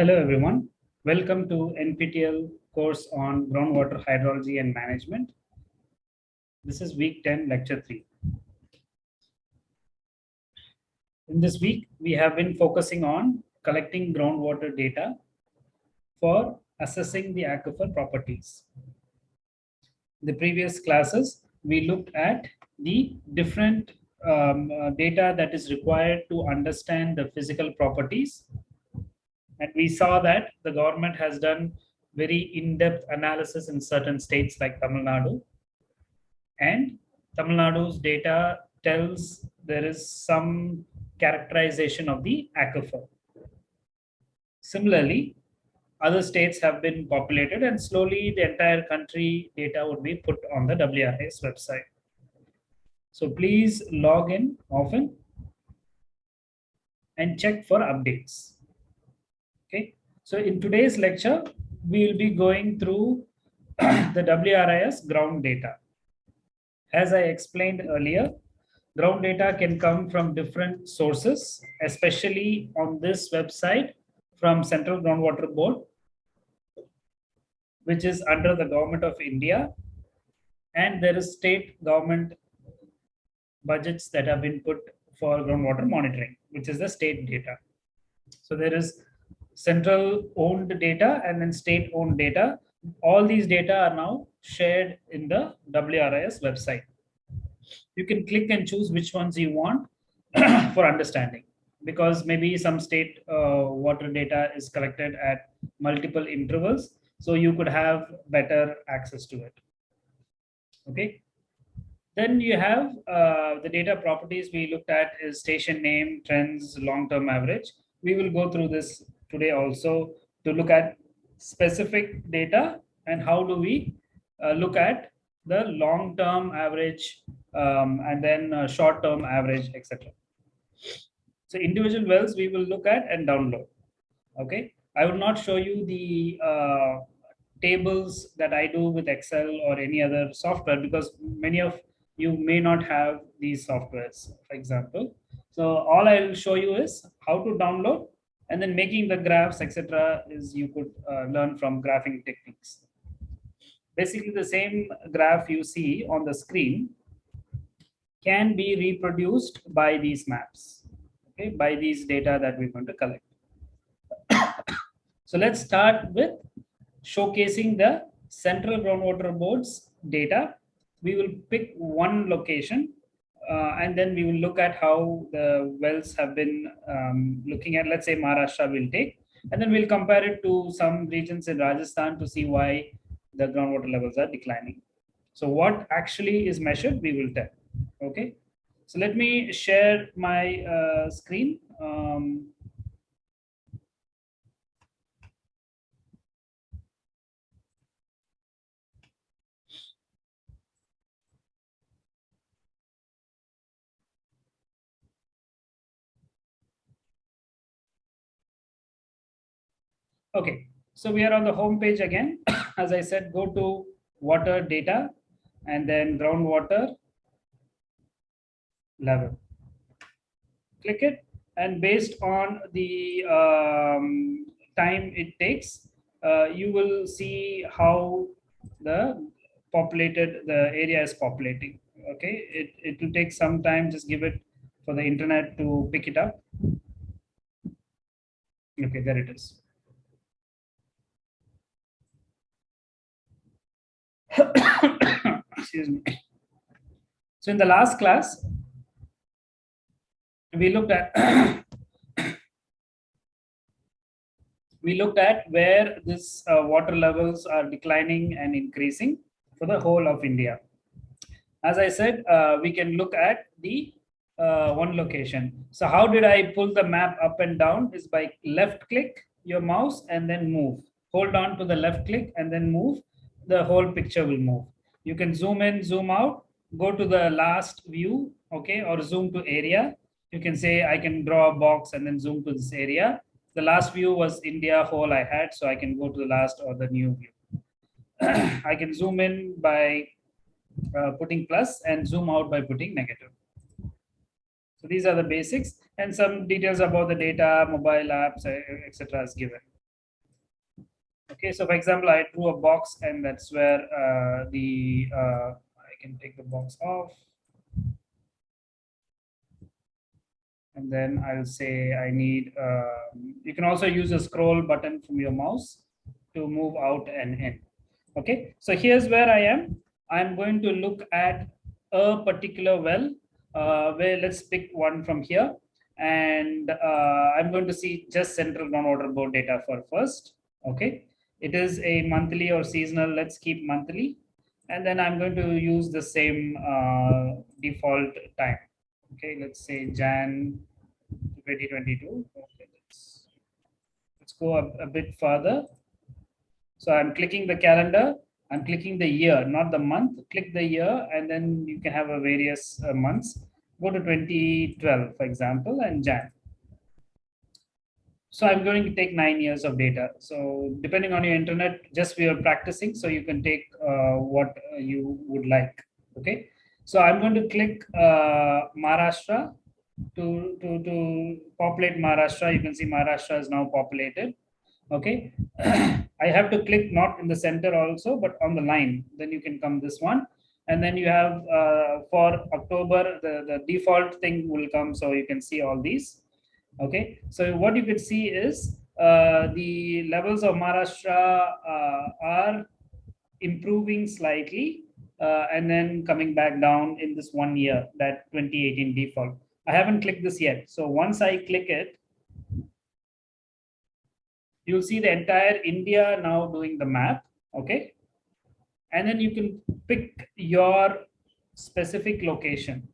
Hello, everyone. Welcome to NPTEL course on groundwater hydrology and management. This is week 10, lecture 3. In this week, we have been focusing on collecting groundwater data for assessing the aquifer properties. In the previous classes, we looked at the different um, uh, data that is required to understand the physical properties and we saw that the government has done very in-depth analysis in certain states like Tamil Nadu. And Tamil Nadu's data tells there is some characterization of the aquifer. Similarly, other states have been populated and slowly the entire country data would be put on the WRIS website. So please log in often and check for updates. So in today's lecture, we will be going through the WRIS ground data. As I explained earlier, ground data can come from different sources, especially on this website from Central Groundwater Board, which is under the government of India. And there is state government budgets that have been put for groundwater monitoring, which is the state data. So there is central owned data and then state owned data. All these data are now shared in the WRIS website. You can click and choose which ones you want for understanding because maybe some state uh, water data is collected at multiple intervals. So you could have better access to it. Okay. Then you have uh, the data properties we looked at is station name, trends, long-term average. We will go through this today also to look at specific data and how do we uh, look at the long-term average um, and then uh, short-term average, etc. So individual wells we will look at and download. Okay, I will not show you the uh, tables that I do with Excel or any other software because many of you may not have these softwares, for example. So all I will show you is how to download and then making the graphs, etc. is you could uh, learn from graphing techniques. Basically, the same graph you see on the screen can be reproduced by these maps, okay, by these data that we're going to collect. so let's start with showcasing the central groundwater board's data. We will pick one location uh, and then we will look at how the wells have been um, looking at, let's say Maharashtra will take, and then we'll compare it to some regions in Rajasthan to see why the groundwater levels are declining. So what actually is measured, we will tell. Okay. So let me share my uh, screen. Um, Okay, so we are on the home page again. As I said, go to water data and then groundwater level. Click it and based on the um, time it takes, uh, you will see how the populated, the area is populating. Okay, it, it will take some time, just give it for the internet to pick it up. Okay, there it is. Excuse me. So in the last class, we looked at we looked at where this uh, water levels are declining and increasing for the whole of India. As I said, uh, we can look at the uh, one location. So how did I pull the map up and down is by left click your mouse and then move. Hold on to the left click and then move the whole picture will move. You can zoom in, zoom out, go to the last view, okay, or zoom to area. You can say, I can draw a box and then zoom to this area. The last view was India whole I had, so I can go to the last or the new view. I can zoom in by uh, putting plus and zoom out by putting negative. So these are the basics and some details about the data, mobile apps, etc. is given. Okay, so for example, I drew a box and that's where uh, the, uh, I can take the box off. And then I'll say I need, uh, you can also use a scroll button from your mouse to move out and in. Okay, so here's where I am. I'm going to look at a particular well uh, where let's pick one from here. And uh, I'm going to see just central groundwater board data for first. Okay, it is a monthly or seasonal. Let's keep monthly. And then I'm going to use the same uh, default time. Okay, let's say Jan 2022. Okay, let's, let's go a, a bit further. So I'm clicking the calendar I'm clicking the year, not the month. Click the year, and then you can have a various uh, months. Go to 2012, for example, and Jan. So I'm going to take nine years of data. So depending on your internet, just we are practicing. So you can take uh, what you would like. Okay. So I'm going to click uh, Maharashtra to, to, to populate Maharashtra. You can see Maharashtra is now populated okay i have to click not in the center also but on the line then you can come this one and then you have uh, for october the, the default thing will come so you can see all these okay so what you could see is uh, the levels of maharashtra uh, are improving slightly uh, and then coming back down in this one year that 2018 default i haven't clicked this yet so once i click it you'll see the entire India now doing the map, okay? And then you can pick your specific location.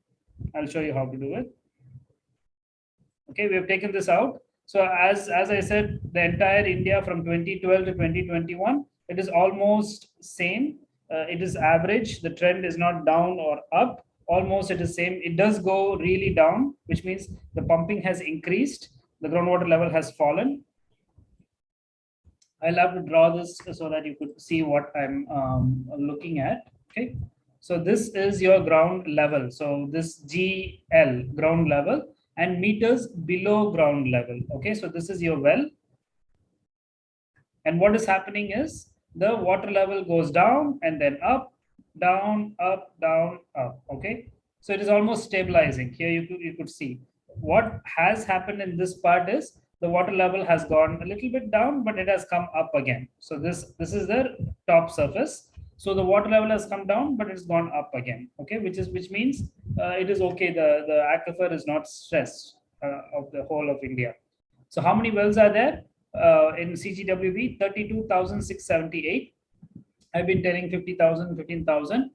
I'll show you how to do it. Okay, we have taken this out. So as, as I said, the entire India from 2012 to 2021, it is almost same. Uh, it is average. The trend is not down or up. Almost it is same. It does go really down, which means the pumping has increased. The groundwater level has fallen. I'll have to draw this so that you could see what I'm um, looking at. Okay, so this is your ground level. So this GL ground level and meters below ground level. Okay, so this is your well. And what is happening is the water level goes down and then up, down, up, down, up. Okay, so it is almost stabilizing. Here you could, you could see what has happened in this part is the water level has gone a little bit down, but it has come up again. So this, this is the top surface. So the water level has come down, but it's gone up again. Okay, which is which means uh, it is okay. The the aquifer is not stressed uh, of the whole of India. So how many wells are there uh, in CGWB? 32,678. I've been telling 50,000, 15,000.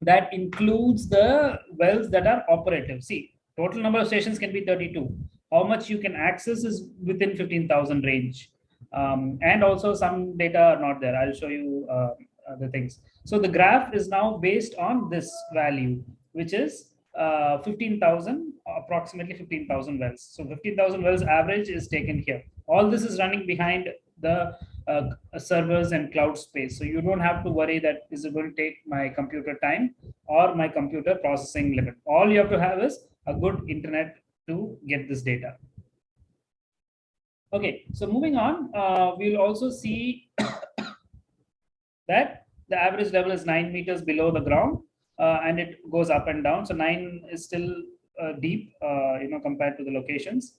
That includes the wells that are operative. See, total number of stations can be 32 how much you can access is within 15,000 range. Um, and also some data are not there. I'll show you uh, the things. So the graph is now based on this value, which is uh, 15,000, approximately 15,000 wells. So 15,000 wells average is taken here. All this is running behind the uh, servers and cloud space. So you don't have to worry that is it going to take my computer time or my computer processing limit. All you have to have is a good internet to get this data. Okay, so moving on, uh, we'll also see that the average level is nine meters below the ground uh, and it goes up and down. So nine is still uh, deep, uh, you know, compared to the locations.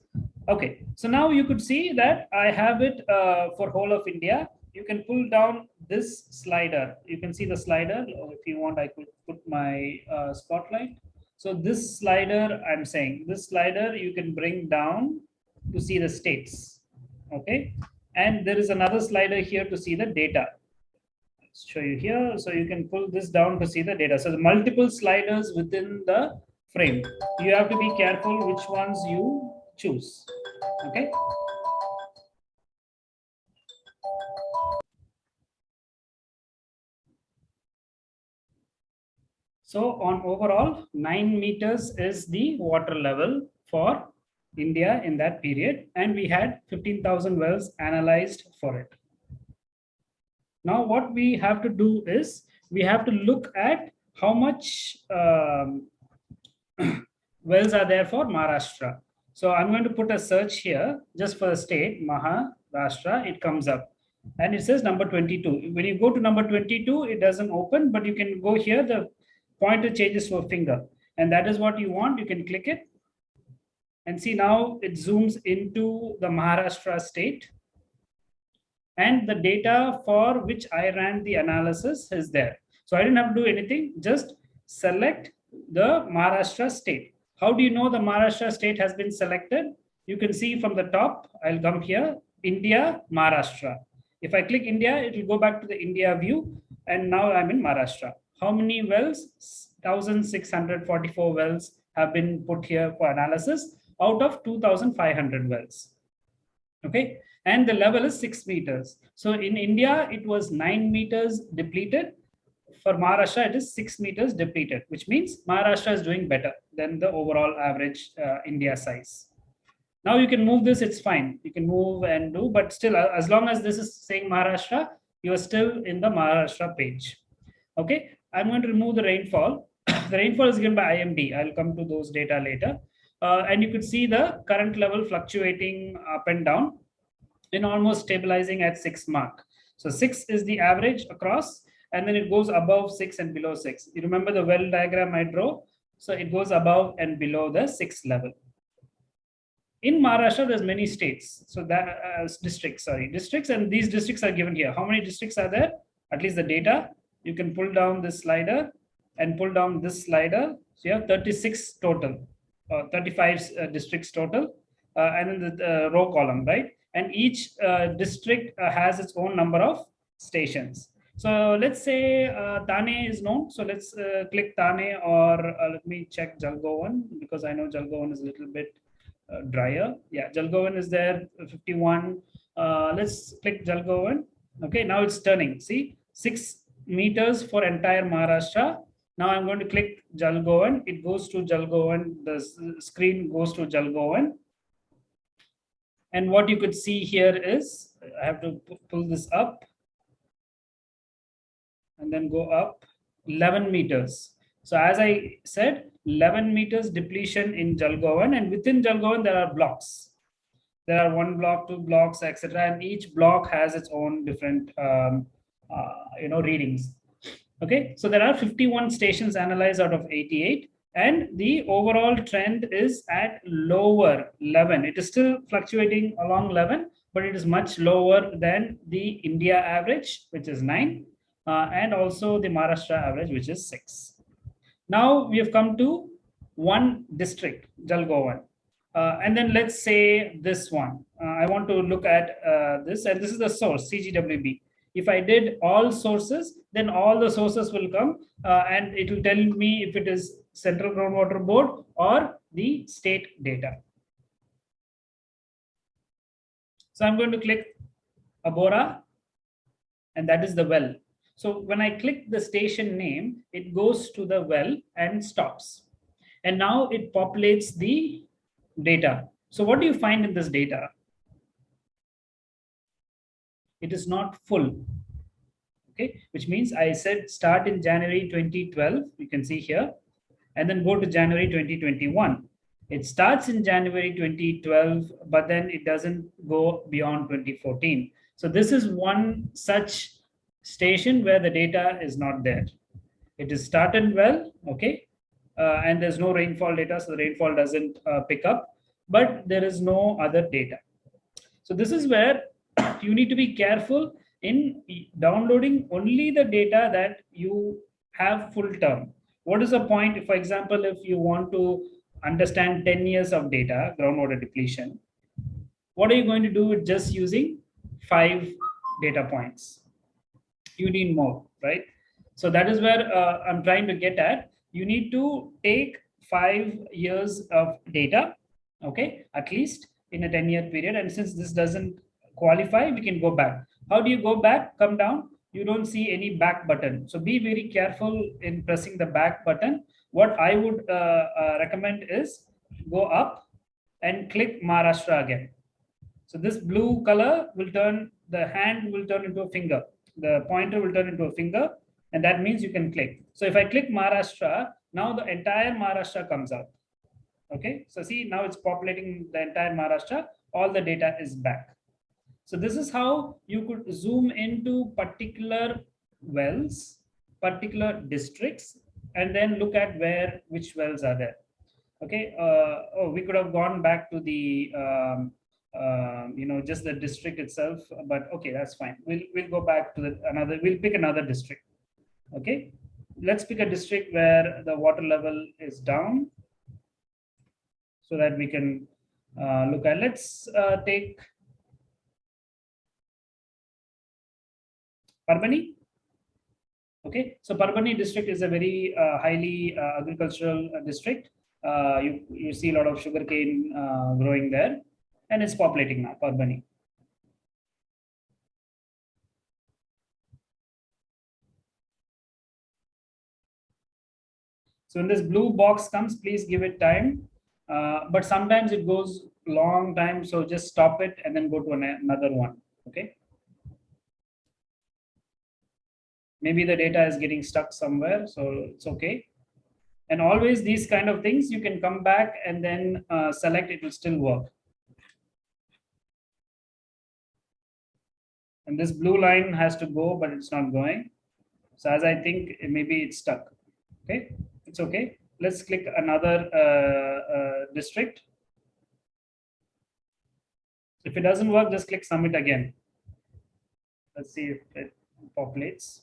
Okay, so now you could see that I have it uh, for whole of India. You can pull down this slider. You can see the slider. If you want, I could put my uh, spotlight. So this slider, I'm saying this slider you can bring down to see the states. Okay. And there is another slider here to see the data. Let's show you here. So you can pull this down to see the data. So the multiple sliders within the frame. You have to be careful which ones you choose. Okay. So on overall, nine meters is the water level for India in that period. And we had 15,000 wells analyzed for it. Now what we have to do is we have to look at how much um, wells are there for Maharashtra. So I'm going to put a search here just for the state, Maharashtra, it comes up. and it says number 22. When you go to number 22, it doesn't open, but you can go here, the pointer changes to a finger. And that is what you want. You can click it. And see now it zooms into the Maharashtra state. And the data for which I ran the analysis is there. So I didn't have to do anything, just select the Maharashtra state. How do you know the Maharashtra state has been selected? You can see from the top, I'll come here, India, Maharashtra. If I click India, it will go back to the India view. And now I'm in Maharashtra. How many wells? 1,644 wells have been put here for analysis out of 2,500 wells. Okay. And the level is six meters. So in India, it was nine meters depleted. For Maharashtra, it is six meters depleted, which means Maharashtra is doing better than the overall average uh, India size. Now you can move this, it's fine. You can move and do, but still, uh, as long as this is saying Maharashtra, you are still in the Maharashtra page. Okay, I'm going to remove the rainfall. the rainfall is given by IMD. I'll come to those data later. Uh, and you could see the current level fluctuating up and down and almost stabilizing at six mark. So six is the average across, and then it goes above six and below six. You remember the well diagram I draw? So it goes above and below the six level in Maharashtra, there's many states. So that uh, districts, sorry, districts, and these districts are given here. How many districts are there? At least the data. You can pull down this slider and pull down this slider. So you have 36 total, 35 uh, districts total, uh, and then the row column, right? And each uh, district uh, has its own number of stations. So let's say uh, Thane is known. So let's click Thane or let me check Jalgaon because I know Jalgaon is a little bit uh, drier. Yeah, Jalgaon is there, 51. Uh, let's click Jalgaon. Okay, now it's turning. See, six meters for entire Maharashtra. Now I'm going to click Jalgaon. It goes to Jalgaon. The screen goes to Jalgaon. And what you could see here is, I have to pull this up and then go up 11 meters. So as I said, 11 meters depletion in Jalgaon and within Jalgaon there are blocks. There are one block, two blocks, etc. And each block has its own different, um, uh, you know, readings. Okay, so there are 51 stations analyzed out of 88 and the overall trend is at lower 11. It is still fluctuating along 11, but it is much lower than the India average, which is 9, uh, and also the Maharashtra average, which is 6. Now we have come to one district, Jalgaon. Uh, and then let's say this one. Uh, I want to look at uh, this, and this is the source, CGWB. If I did all sources, then all the sources will come, uh, and it will tell me if it is Central Groundwater Board or the state data. So I'm going to click Abora, and that is the well. So when I click the station name, it goes to the well and stops. And now it populates the data. So what do you find in this data? It is not full. Okay, which means I said start in January 2012, you can see here, and then go to January 2021. It starts in January 2012, but then it doesn't go beyond 2014. So this is one such station where the data is not there. It is started well, okay, uh, and there's no rainfall data, so the rainfall doesn't uh, pick up, but there is no other data. So this is where you need to be careful in downloading only the data that you have full term. What is the point, for example, if you want to understand 10 years of data, groundwater depletion, what are you going to do with just using five data points? you need more, right? So that is where uh, I'm trying to get at. You need to take five years of data, okay, at least in a 10 year period. And since this doesn't qualify, we can go back. How do you go back? Come down. You don't see any back button. So be very careful in pressing the back button. What I would uh, uh, recommend is go up and click Maharashtra again. So this blue color will turn, the hand will turn into a finger the pointer will turn into a finger and that means you can click. So if I click Maharashtra, now the entire Maharashtra comes out. Okay, so see now it's populating the entire Maharashtra, all the data is back. So this is how you could zoom into particular wells, particular districts, and then look at where which wells are there. Okay. Uh, oh, we could have gone back to the um, uh, you know just the district itself, but okay, that's fine. We'll we'll go back to the another. We'll pick another district. Okay. Let's pick a district where the water level is down, so that we can uh, look at. Let's uh, take Parbhani. Okay, so Parbhani district is a very uh, highly uh, agricultural uh, district. Uh, you, you see a lot of sugarcane uh, growing there and it's populating now, Parbhani. So when this blue box comes, please give it time. Uh, but sometimes it goes long time, so just stop it and then go to an, another one, okay? Maybe the data is getting stuck somewhere, so it's okay. And always these kind of things, you can come back and then uh, select, it will still work. And this blue line has to go, but it's not going. So as I think, maybe it's stuck. Okay, it's okay. Let's click another uh, uh, district. If it doesn't work, just click submit again. Let's see if it populates.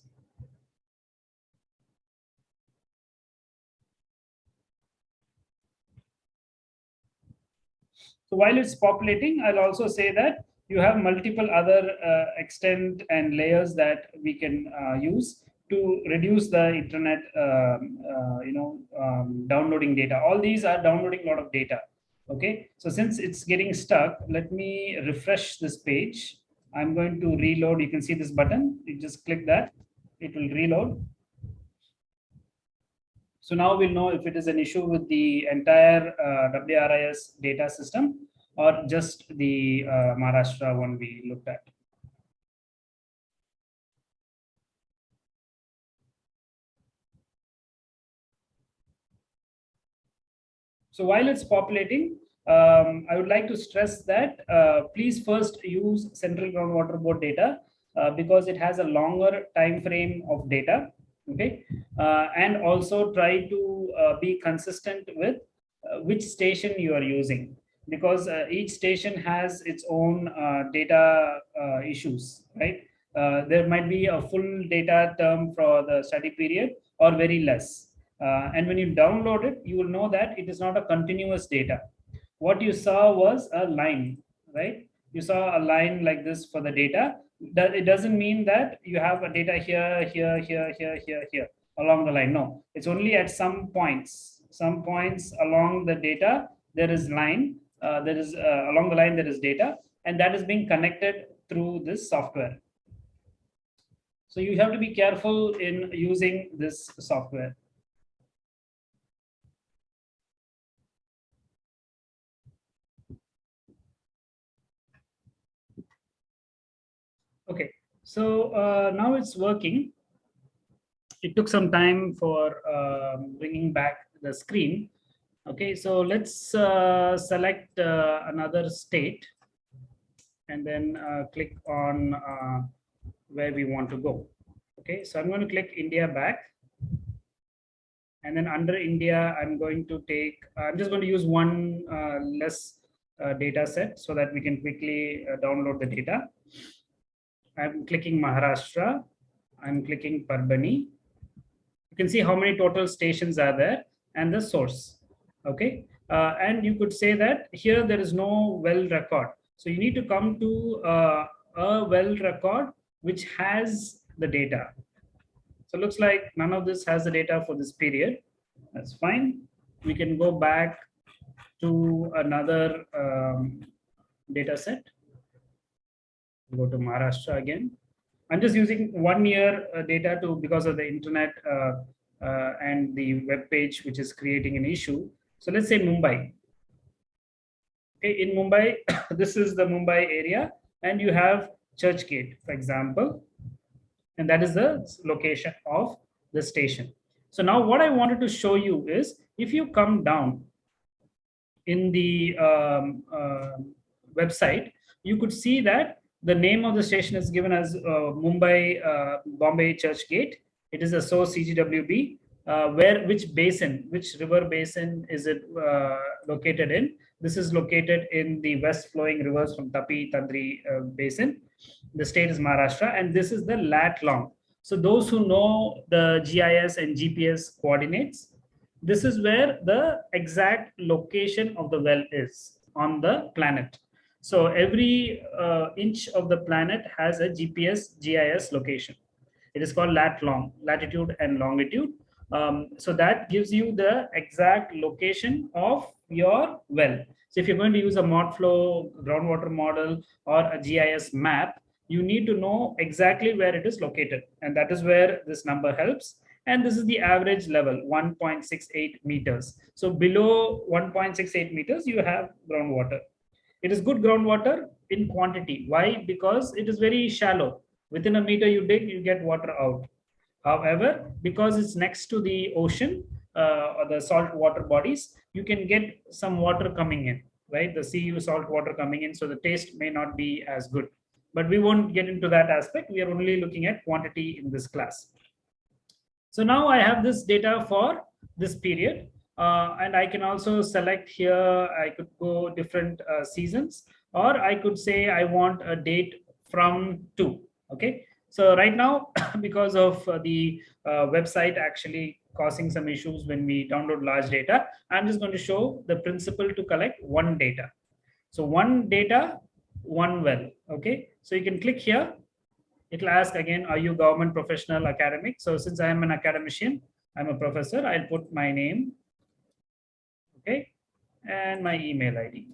So while it's populating, I'll also say that you have multiple other uh, extent and layers that we can uh, use to reduce the internet, um, uh, you know, um, downloading data. All these are downloading a lot of data. Okay, so since it's getting stuck, let me refresh this page. I'm going to reload. You can see this button. You just click that. It will reload. So now we'll know if it is an issue with the entire uh, WRIS data system or just the uh, Maharashtra one we looked at. So while it's populating, um, I would like to stress that uh, please first use Central Groundwater Board data uh, because it has a longer time frame of data okay? Uh, and also try to uh, be consistent with uh, which station you are using. Because uh, each station has its own uh, data uh, issues right? There might be a full data term for the study period or very less. And when you download it you will know that it is not a continuous data. What you saw was a line right? You saw a line like this for the data that it doesn't mean that you have a data here, here, here, here, here, here along the line. No, it's only at some points, some points along the data, there is line, uh, there is uh, along the line, there is data, and that is being connected through this software. So you have to be careful in using this software. Okay, so uh, now it's working. It took some time for uh, bringing back the screen. Okay, so let's uh, select uh, another state and then uh, click on uh, where we want to go. Okay, so I'm going to click India back. And then under India, I'm going to take, I'm just going to use one less data set so that we can quickly download the data. I'm clicking Maharashtra. I'm clicking Parbhani. You can see how many total stations are there and the source. Okay. Uh, and you could say that here there is no well record. So you need to come to uh, a well record which has the data. So it looks like none of this has the data for this period. That's fine. We can go back to another um, data set go to Maharashtra again. I'm just using one year uh, data to because of the internet uh, uh, and the web page which is creating an issue. So let's say Mumbai. Okay, in Mumbai, this is the Mumbai area, and you have Churchgate, for example, and that is the location of the station. So now what I wanted to show you is if you come down in the um, uh, website, you could see that The name of the station is given as uh, Mumbai uh, Bombay Church Gate. It is a source CGWB. Uh, where which basin, which river basin is it located in? This is located in the west flowing rivers from Tapi Tandri basin. The state is Maharashtra, and this is the lat long. So those who know the GIS and GPS coordinates, this is where the exact location of the well is on the planet. So every uh, inch of the planet has a GPS GIS location. It is called lat long, latitude and longitude. Um, so that gives you the exact location of your well. So if you're going to use a ModFlow groundwater model or a GIS map, you need to know exactly where it is located. And that is where this number helps. And this is the average level, 1.68 meters. So below 1.68 meters, you have groundwater. It is good groundwater in quantity. Why? Because it is very shallow. Within a meter you dig, you get water out. However, because it's next to the ocean uh, or the salt water bodies, you can get some water coming in, right? The CU salt water coming in, so the taste may not be as good. But we won't get into that aspect. We are only looking at quantity in this class. So now I have this data for this period. Uh, and I can also select here, I could go different uh, seasons, or I could say I want a date from two, okay? So right now, because of uh, the uh, website actually causing some issues when we download large data, I'm just going to show the principle to collect one data. So one data, one well, okay? So you can click here. It'll ask again, are you government professional academic? So since I am an academician, I'm a professor, I'll put my name, okay? And my email ID.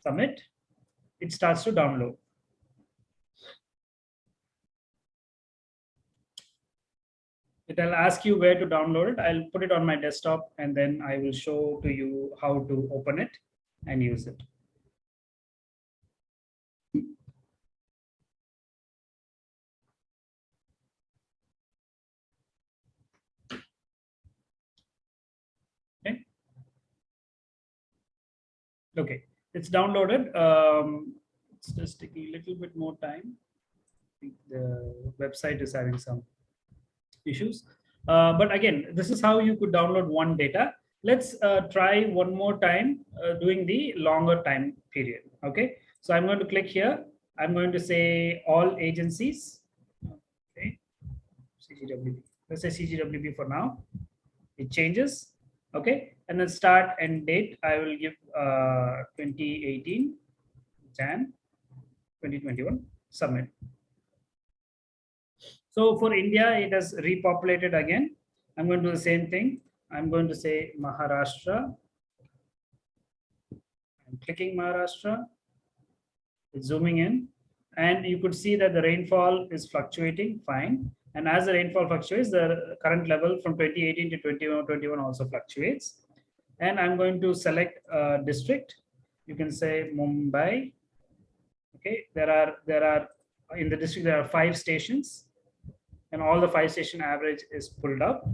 Submit it starts to download. It'll ask you where to download it. I'll put it on my desktop and then I will show to you how to open it and use it. Okay. Okay it's downloaded. Um, it's just taking a little bit more time. I think the website is having some issues. Uh, but again, this is how you could download one data. Let's uh, try one more time uh, doing the longer time period. Okay, so I'm going to click here. I'm going to say all agencies. Okay, CGWB. Let's say CGWB for now. It changes. Okay, and then start and date, I will give uh, 2018 Jan 2021 submit. So for India, it has repopulated again. I'm going to do the same thing. I'm going to say Maharashtra. I'm clicking Maharashtra. It's zooming in. And you could see that the rainfall is fluctuating, fine. And as the rainfall fluctuates, the current level from 2018 to 2021 also fluctuates and I'm going to select a district. You can say Mumbai. Okay, there are there are in the district there are five stations, and all the five station average is pulled up.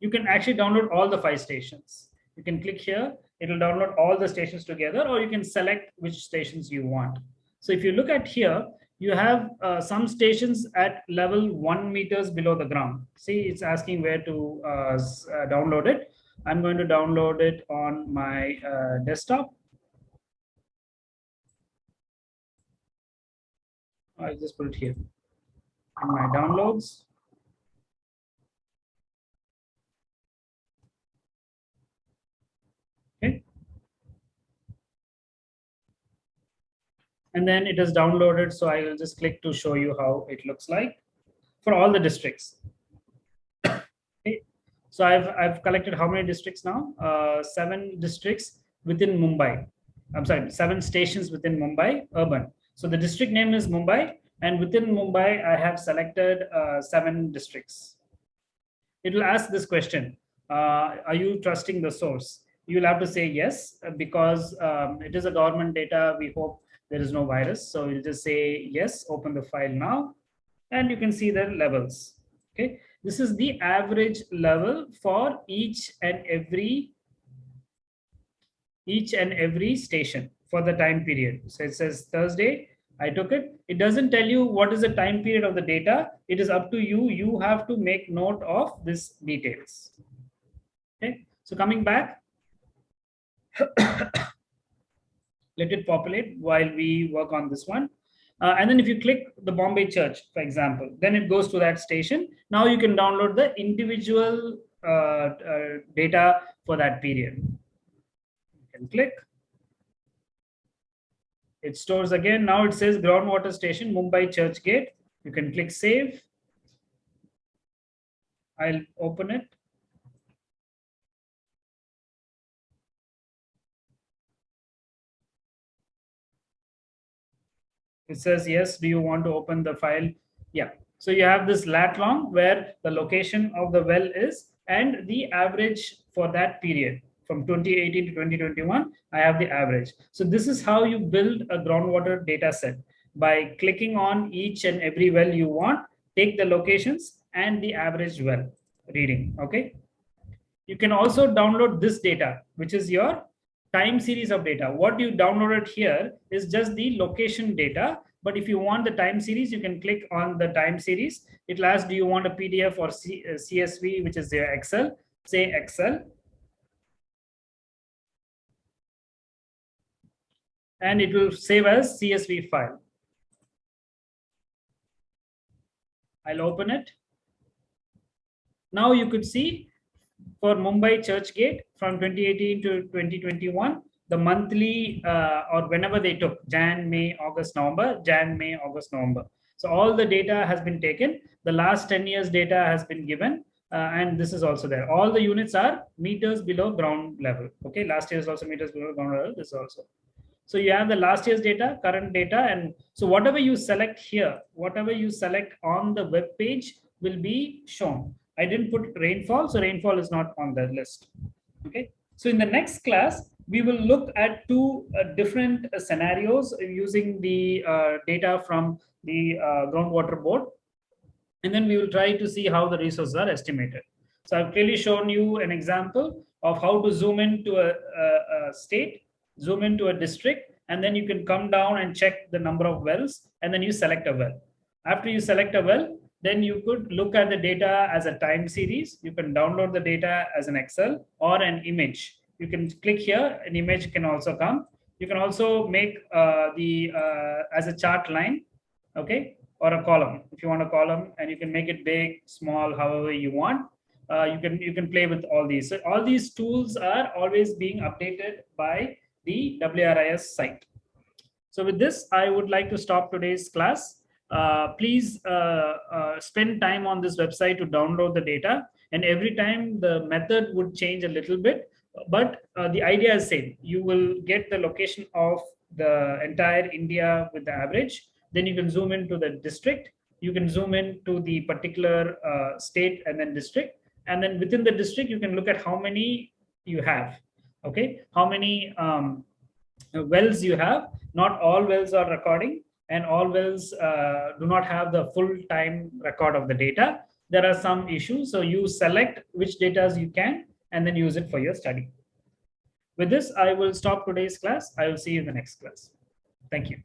You can actually download all the five stations. You can click here, it will download all the stations together, or you can select which stations you want. So if you look at here, you have uh, some stations at level one meters below the ground. See, it's asking where to uh, uh, download it. I'm going to download it on my uh, desktop. I'll just put it here in my downloads. Okay. And then it is downloaded. So I will just click to show you how it looks like for all the districts. So I've, I've collected how many districts now? Uh, seven districts within Mumbai. I'm sorry, seven stations within Mumbai, urban. So the district name is Mumbai and within Mumbai, I have selected uh, seven districts. It will ask this question, uh, are you trusting the source? You will have to say yes, uh, because um, it is a government data. We hope there is no virus. So you'll just say yes, open the file now, and you can see the levels. Okay, this is the average level for each and every each and every station for the time period. So it says Thursday, I took it. It doesn't tell you what is the time period of the data. It is up to you. You have to make note of this details. Okay, so coming back, let it populate while we work on this one. Uh, and then if you click the Bombay Church, for example, then it goes to that station. Now you can download the individual uh, uh, data for that period. You can click. It stores again. Now it says groundwater station, Mumbai Church Gate. You can click save. I'll open it. It says, yes, do you want to open the file? Yeah. So you have this lat long where the location of the well is and the average for that period from 2018 to 2021, I have the average. So this is how you build a groundwater data set by clicking on each and every well you want, take the locations and the average well reading, okay? You can also download this data, which is your time series of data. What you downloaded here is just the location data. But if you want the time series, you can click on the time series. It'll ask, do you want a PDF or C uh, CSV, which is the Excel? Say Excel. And it will save as CSV file. I'll open it. Now you could see for Mumbai Churchgate from 2018 to 2021, the monthly uh, or whenever they took Jan, May, August, November, Jan, May, August, November. So all the data has been taken. The last 10 years data has been given. Uh, and this is also there. All the units are meters below ground level. Okay, last year is also meters below ground level. This also. So you have the last year's data, current data, and so whatever you select here, whatever you select on the web page will be shown. I didn't put rainfall, so rainfall is not on the list. Okay. So in the next class, we will look at two uh, different uh, scenarios using the uh, data from the uh, groundwater board. And then we will try to see how the resources are estimated. So I've clearly shown you an example of how to zoom into a, a, a state, zoom into a district, and then you can come down and check the number of wells, and then you select a well. After you select a well, then you could look at the data as a time series. You can download the data as an Excel or an image. You can click here, an image can also come. You can also make uh, the uh, as a chart line, okay, or a column. If you want a column and you can make it big, small, however you want. Uh, you can you can play with all these. So all these tools are always being updated by the WRIS site. So with this, I would like to stop today's class. Uh, please uh, uh, spend time on this website to download the data. And every time the method would change a little bit, but uh, the idea is same. You will get the location of the entire India with the average. Then you can zoom into the district. You can zoom into the particular state and then district. And then within the district, you can look at how many you have. Okay, how many um, wells you have. Not all wells are recording and all wells uh, do not have the full time record of the data. There are some issues. So you select which data you can and then use it for your study. With this, I will stop today's class. I will see you in the next class. Thank you.